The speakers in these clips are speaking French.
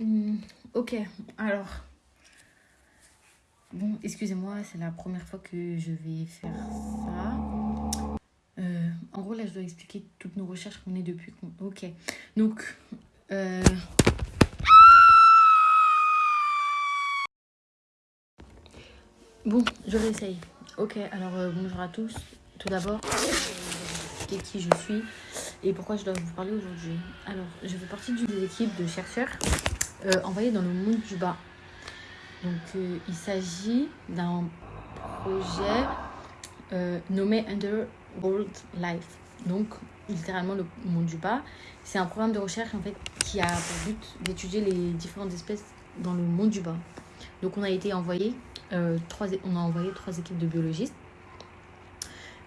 Hmm, ok, alors. Bon, excusez-moi, c'est la première fois que je vais faire ça. Euh, en gros, là, je dois expliquer toutes nos recherches qu'on est depuis. Ok, donc. Euh... Bon, je réessaye. Ok, alors euh, bonjour à tous. Tout d'abord, euh, qui je suis et pourquoi je dois vous parler aujourd'hui? Alors, je fais partie d'une équipe de chercheurs euh, envoyés dans le monde du bas. Donc, euh, il s'agit d'un projet euh, nommé Underworld Life. Donc, littéralement, le monde du bas. C'est un programme de recherche en fait qui a pour but d'étudier les différentes espèces dans le monde du bas. Donc, on a été envoyé, trois, on a envoyé trois équipes de biologistes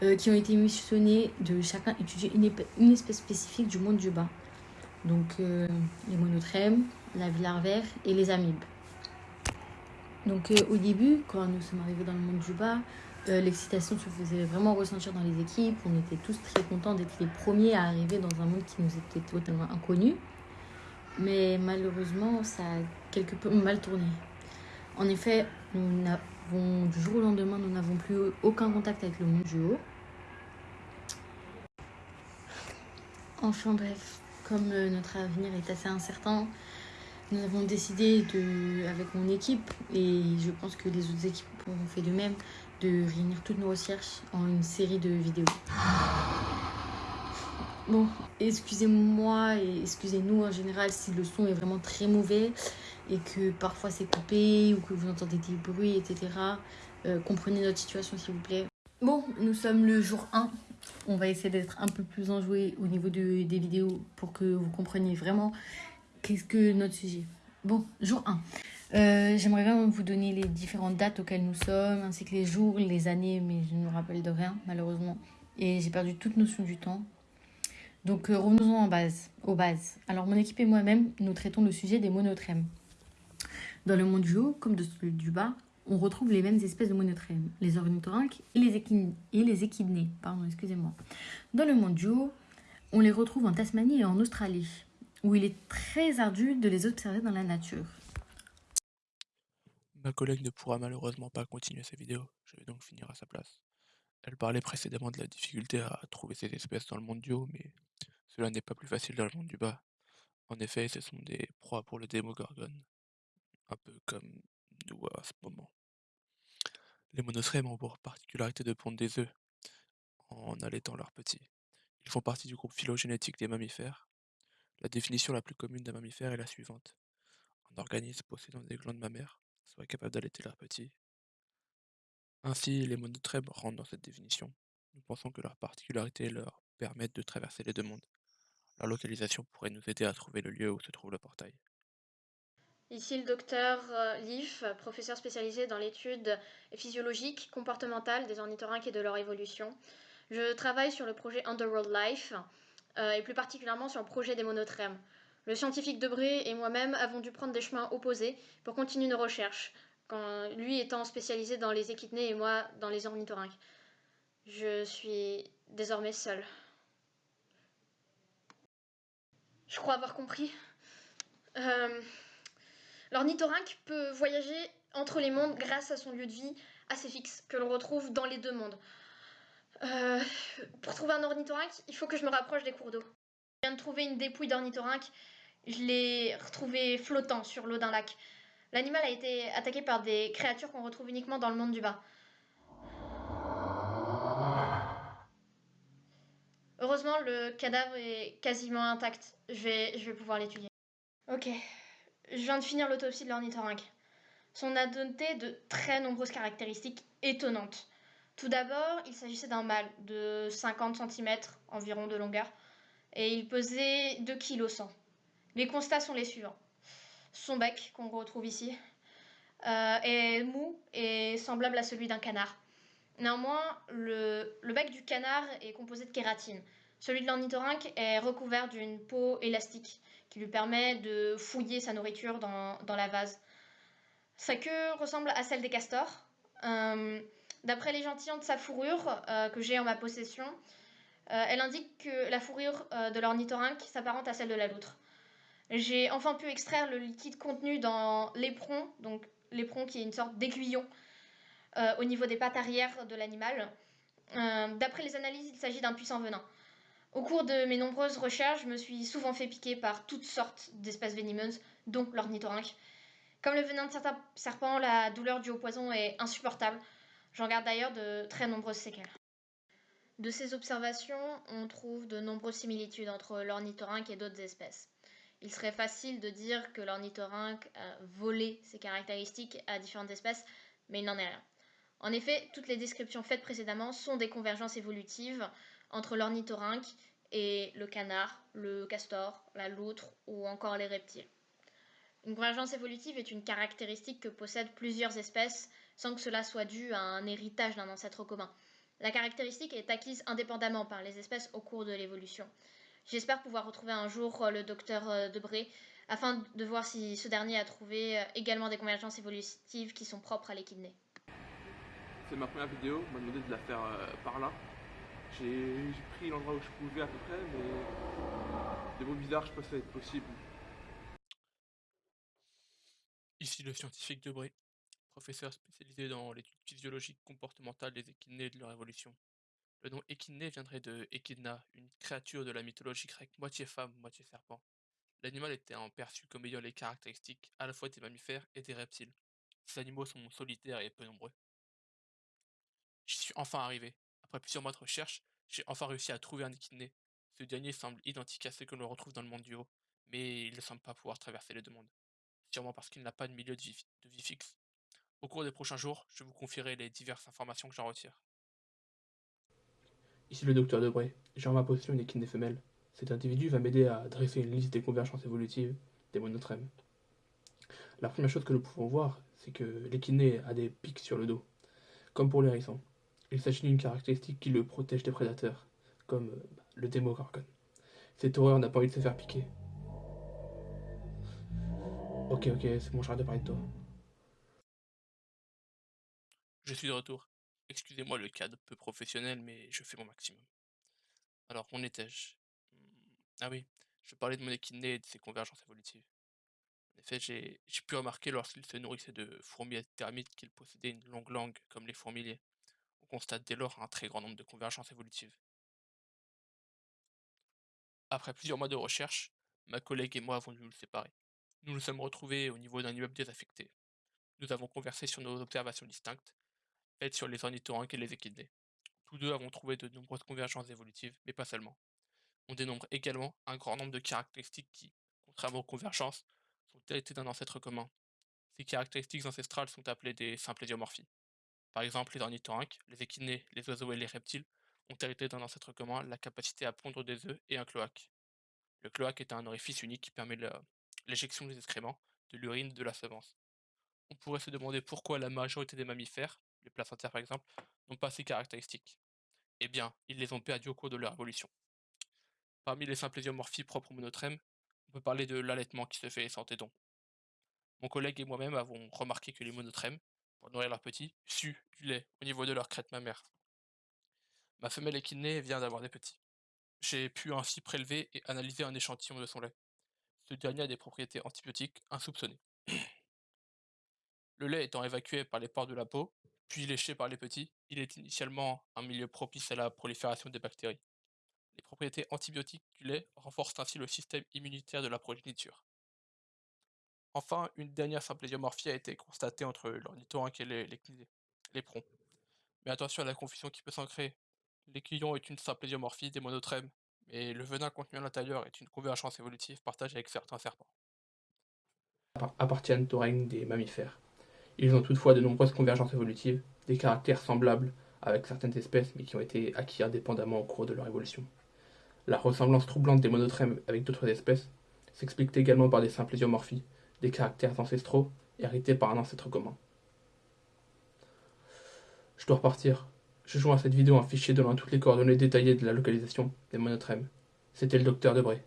euh, qui ont été missionnés de chacun étudier une, espèce spécifique du monde du bas. Donc euh, les monotrèmes, la larvaire et les amibes. Donc euh, au début, quand nous sommes arrivés dans le monde du bas, l'excitation se faisait vraiment ressentir dans les équipes. On était tous très contents d'être les premiers à arriver dans un monde qui nous était totalement inconnu. Mais malheureusement, ça a quelque peu mal tourné. En effet, nous n'avons, du jour au lendemain, nous n'avons plus aucun contact avec le monde du haut. Enfin bref, comme euh, notre avenir est assez incertain, nous avons décidé, de, avec mon équipe, et je pense que les autres équipes ont fait de même, de réunir toutes nos recherches en une série de vidéos. Bon, excusez-moi et excusez-nous en général si le son est vraiment très mauvais et que parfois c'est coupé ou que vous entendez des bruits, etc. Euh, comprenez notre situation s'il vous plaît. Bon, nous sommes le jour 1 on va essayer d'être un peu plus enjoué au niveau de, des vidéos pour que vous compreniez vraiment qu'est-ce que notre sujet? Bon, jour 1. Euh, J'aimerais vraiment vous donner les différentes dates auxquelles nous sommes, ainsi que les jours, les années, mais je ne me rappelle de rien, malheureusement. Et j'ai perdu toute notion du temps. Donc euh, revenons en base, aux bases. Alors mon équipe et moi-même, nous traitons le sujet des monotrèmes. Dans le monde du haut, comme de celui du bas, on retrouve les mêmes espèces de monotrèmes, les ornithorynques et les, et les. Pardon, excusez-moi. Dans le monde du haut, on les retrouve en Tasmanie et en Australie, où il est très ardu de les observer dans la nature. Ma collègue ne pourra malheureusement pas continuer sa vidéo, je vais donc finir à sa place. Elle parlait précédemment de la difficulté à trouver ces espèces dans le monde du haut, mais cela n'est pas plus facile dans le monde du bas. En effet, ce sont des proies pour le démogorgone, un peu comme nous à ce moment. Les monotrèmes ont pour particularité de pondre des œufs en allaitant leurs petits. Ils font partie du groupe phylogénétique des mammifères. La définition la plus commune d'un mammifère est la suivante. Un organisme possédant des glandes mammaires soit capable d'allaiter leurs petits. Ainsi, les monotrèmes rentrent dans cette définition. Nous pensons que leurs particularités leur permettent de traverser les deux mondes. Leur localisation pourrait nous aider à trouver le lieu où se trouve le portail. Ici le docteur euh, Leaf, professeur spécialisé dans l'étude physiologique, comportementale des ornithorynques et de leur évolution. Je travaille sur le projet Underworld Life et plus particulièrement sur le projet des monotrèmes. Le scientifique Debré et moi-même avons dû prendre des chemins opposés pour continuer nos recherches, lui étant spécialisé dans les équidnés et moi dans les ornithorynques. Je suis désormais seule. Je crois avoir compris. Euh, L'ornithorynque peut voyager entre les mondes grâce à son lieu de vie assez fixe que l'on retrouve dans les deux mondes. Euh, pour trouver un ornithorynque, il faut que je me rapproche des cours d'eau. Je viens de trouver une dépouille d'ornithorynque. Je l'ai retrouvé flottant sur l'eau d'un lac. L'animal a été attaqué par des créatures qu'on retrouve uniquement dans le monde du bas. Heureusement, le cadavre est quasiment intact. Je vais, pouvoir l'étudier. Ok, je viens de finir l'autopsie de l'ornithorynque. Son a doté de très nombreuses caractéristiques étonnantes. Tout d'abord, il s'agissait d'un mâle de 50 cm environ de longueur et il pesait 2 kg 100. Les constats sont les suivants. Son bec, qu'on retrouve ici, euh, est mou et semblable à celui d'un canard. Néanmoins, le, bec du canard est composé de kératine. Celui de l'ornithorynque est recouvert d'une peau élastique qui lui permet de fouiller sa nourriture dans, dans la vase. Sa queue ressemble à celle des castors. Euh, D'après l'échantillon de sa fourrure euh, que j'ai en ma possession, euh, elle indique que la fourrure euh, de l'ornithorynque s'apparente à celle de la loutre. J'ai enfin pu extraire le liquide contenu dans l'éperon, donc l'éperon qui est une sorte d'aiguillon au niveau des pattes arrière de l'animal. D'après les analyses, il s'agit d'un puissant venin. Au cours de mes nombreuses recherches, je me suis souvent fait piquer par toutes sortes d'espèces venimeuses, dont l'ornithorynque. Comme le venin de certains serpents, la douleur due au poison est insupportable. J'en garde d'ailleurs de très nombreuses séquelles. De ces observations, on trouve de nombreuses similitudes entre l'ornithorynque et d'autres espèces. Il serait facile de dire que l'ornithorynque a volé ses caractéristiques à différentes espèces, mais il n'en est rien. En effet, toutes les descriptions faites précédemment sont des convergences évolutives entre l'ornithorynque et le canard, le castor, la loutre ou encore les reptiles. Une convergence évolutive est une caractéristique que possèdent plusieurs espèces sans que cela soit dû à un héritage d'un ancêtre commun. La caractéristique est acquise indépendamment par les espèces au cours de l'évolution. J'espère pouvoir retrouver un jour euh, le docteur euh, Debré afin de voir si ce dernier a trouvé euh, également des convergences évolutives qui sont propres à l'équidné. C'est ma première vidéo, on m'a demandé de la faire par là. J'ai pris l'endroit où je pouvais à peu près, mais des mots bizarres, je pense que ça va être possible. Ici le scientifique Debré, professeur spécialisé dans l'étude physiologique comportementale des échidnés et de leur évolution. Le nom échidné viendrait de Echidna, une créature de la mythologie grecque moitié femme, moitié serpent. L'animal était perçu comme ayant les caractéristiques à la fois des mammifères et des reptiles. Ces animaux sont solitaires et peu nombreux. J'y suis enfin arrivé. Après plusieurs mois de recherche, j'ai enfin réussi à trouver un échidné. Ce dernier semble identique à ce que l'on retrouve dans le monde du haut, mais il ne semble pas pouvoir traverser les deux mondes sûrement parce qu'il n'a pas de milieu de vie, fixe. Au cours des prochains jours, je vous confierai les diverses informations que j'en retire. Ici le docteur Debray. J'ai en ma possession une équine femelle. Cet individu va m'aider à dresser une liste des convergences évolutives des monotrèmes. La première chose que nous pouvons voir, c'est que l'équiné a des pics sur le dos, comme pour les hérissons. Il s'agit d'une caractéristique qui le protège des prédateurs, comme euh, le démogorgone. Cette horreur n'a pas envie de se faire piquer, Ok, ok, c'est bon, j'arrête de parler de toi. Je suis de retour. Excusez-moi le cadre peu professionnel, mais je fais mon maximum. Alors, où étais-je? Hmm, Ah oui, je parlais de mon équiné et de ses convergences évolutives. En effet, j'ai pu remarquer lorsqu'il se nourrissait de fourmis et termites qu'il possédait une longue langue comme les fourmiliers. On constate dès lors un très grand nombre de convergences évolutives. Après plusieurs mois de recherche, ma collègue et moi avons dû nous séparer. Nous nous sommes retrouvés au niveau d'un immeuble désaffecté. Nous avons conversé sur nos observations distinctes, sur les ornithorynques et les équidés. Tous deux avons trouvé de nombreuses convergences évolutives, mais pas seulement. On dénombre également un grand nombre de caractéristiques qui, contrairement aux convergences, sont héritées d'un ancêtre commun. Ces caractéristiques ancestrales sont appelées des symplésiomorphies. Par exemple, les ornithorynques, les équidés, les oiseaux et les reptiles ont hérité d'un ancêtre commun la capacité à pondre des œufs et un cloaque. Le cloaque est un orifice unique qui permet l'éjection des excréments, de l'urine, de la semence. On pourrait se demander pourquoi la majorité des mammifères, les placentaires par exemple, n'ont pas ces caractéristiques. Eh bien, ils les ont perdues au cours de leur évolution. Parmi les symplésiomorphies propres aux monotrèmes, on peut parler de l'allaitement qui se fait sans téton. Mon collègue et moi-même avons remarqué que les monotrèmes, pour nourrir leurs petits, suent du lait au niveau de leur crête mammaire. Ma femelle équinée vient d'avoir des petits. J'ai pu ainsi prélever et analyser un échantillon de son lait. Ce dernier a des propriétés antibiotiques insoupçonnées. Le lait étant évacué par les pores de la peau, puis léché par les petits, il est initialement un milieu propice à la prolifération des bactéries. Les propriétés antibiotiques du lait renforcent ainsi le système immunitaire de la progéniture. Enfin, une dernière symplésiomorphie a été constatée entre l'ornithorynque et les, l'éperon. Mais attention à la confusion qui peut s'en créer. L'équillon est une symplésiomorphie des monotrèmes, mais le venin contenu à l'intérieur est une convergence évolutive partagée avec certains serpents. Appartiennent au règne des mammifères. Ils ont toutefois de nombreuses convergences évolutives, des caractères semblables avec certaines espèces, mais qui ont été acquis indépendamment au cours de leur évolution. La ressemblance troublante des monotrèmes avec d'autres espèces s'explique également par des simples idiomorphies, des caractères ancestraux hérités par un ancêtre commun. Je dois repartir. Je joins à cette vidéo un fichier donnant toutes les coordonnées détaillées de la localisation des monotrèmes. C'était le docteur Debré.